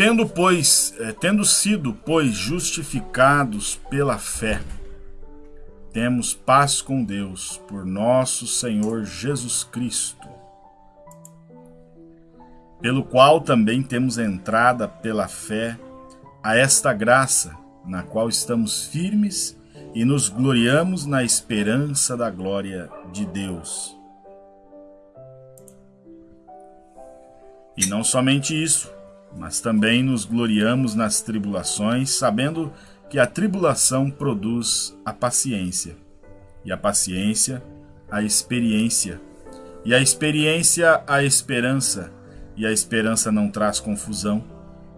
Tendo, pois, é, tendo sido, pois, justificados pela fé, temos paz com Deus por nosso Senhor Jesus Cristo, pelo qual também temos entrada pela fé a esta graça, na qual estamos firmes e nos gloriamos na esperança da glória de Deus. E não somente isso, mas também nos gloriamos nas tribulações, sabendo que a tribulação produz a paciência, e a paciência, a experiência, e a experiência, a esperança, e a esperança não traz confusão,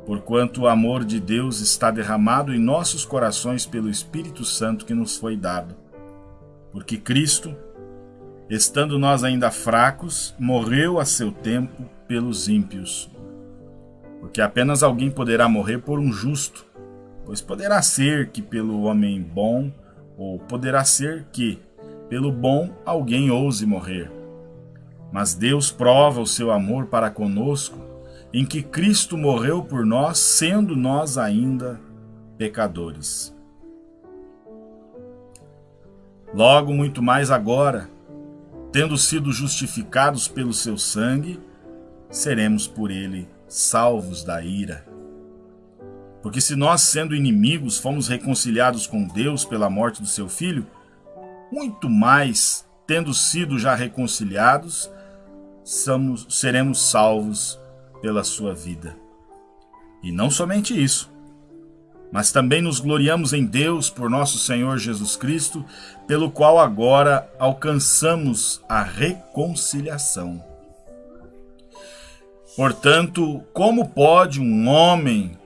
porquanto o amor de Deus está derramado em nossos corações pelo Espírito Santo que nos foi dado. Porque Cristo, estando nós ainda fracos, morreu a seu tempo pelos ímpios. Porque apenas alguém poderá morrer por um justo, pois poderá ser que pelo homem bom, ou poderá ser que pelo bom alguém ouse morrer. Mas Deus prova o seu amor para conosco, em que Cristo morreu por nós, sendo nós ainda pecadores. Logo, muito mais agora, tendo sido justificados pelo seu sangue, seremos por ele salvos da ira. Porque se nós, sendo inimigos, fomos reconciliados com Deus pela morte do seu filho, muito mais, tendo sido já reconciliados, somos, seremos salvos pela sua vida. E não somente isso, mas também nos gloriamos em Deus por nosso Senhor Jesus Cristo, pelo qual agora alcançamos a reconciliação Portanto, como pode um homem,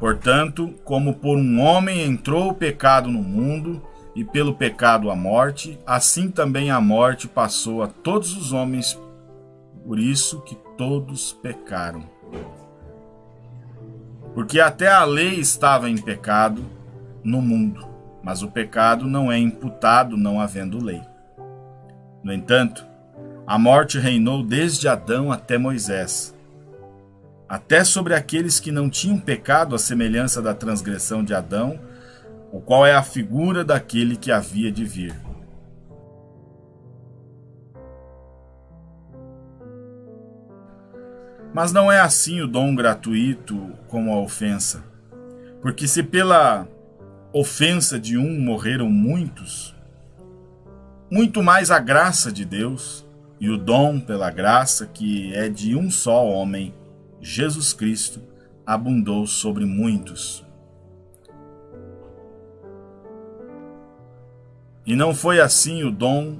portanto, como por um homem entrou o pecado no mundo, e pelo pecado a morte, assim também a morte passou a todos os homens, por isso que todos pecaram. Porque até a lei estava em pecado no mundo, mas o pecado não é imputado não havendo lei. No entanto, a morte reinou desde Adão até Moisés, até sobre aqueles que não tinham pecado à semelhança da transgressão de Adão, o qual é a figura daquele que havia de vir. Mas não é assim o dom gratuito como a ofensa. Porque se pela ofensa de um morreram muitos, muito mais a graça de Deus e o dom pela graça que é de um só homem, Jesus Cristo, abundou sobre muitos. E não foi assim o dom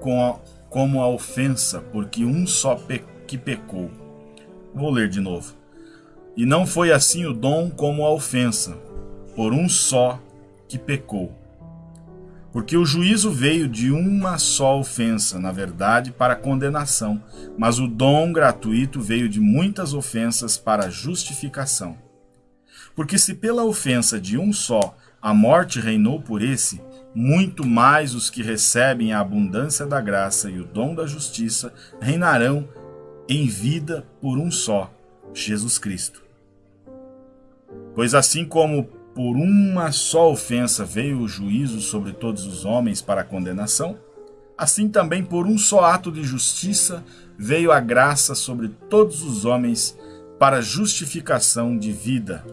com a, como a ofensa, porque um só pe que pecou. Vou ler de novo. E não foi assim o dom como a ofensa, por um só que pecou. Porque o juízo veio de uma só ofensa, na verdade, para condenação, mas o dom gratuito veio de muitas ofensas para justificação. Porque se pela ofensa de um só a morte reinou por esse, muito mais os que recebem a abundância da graça e o dom da justiça reinarão em vida por um só, Jesus Cristo. Pois assim como por uma só ofensa veio o juízo sobre todos os homens para a condenação, assim também por um só ato de justiça veio a graça sobre todos os homens para justificação de vida.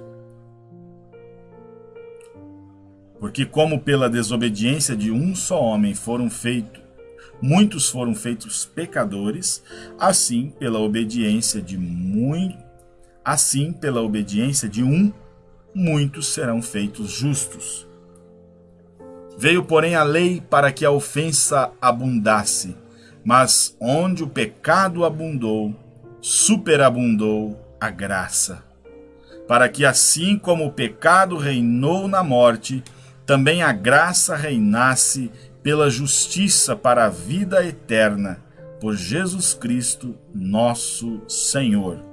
Porque como pela desobediência de um só homem foram feitos muitos foram feitos pecadores, assim pela obediência de muito assim pela obediência de um muitos serão feitos justos. Veio, porém, a lei para que a ofensa abundasse, mas onde o pecado abundou, superabundou a graça. Para que, assim como o pecado reinou na morte, também a graça reinasse pela justiça para a vida eterna, por Jesus Cristo, nosso Senhor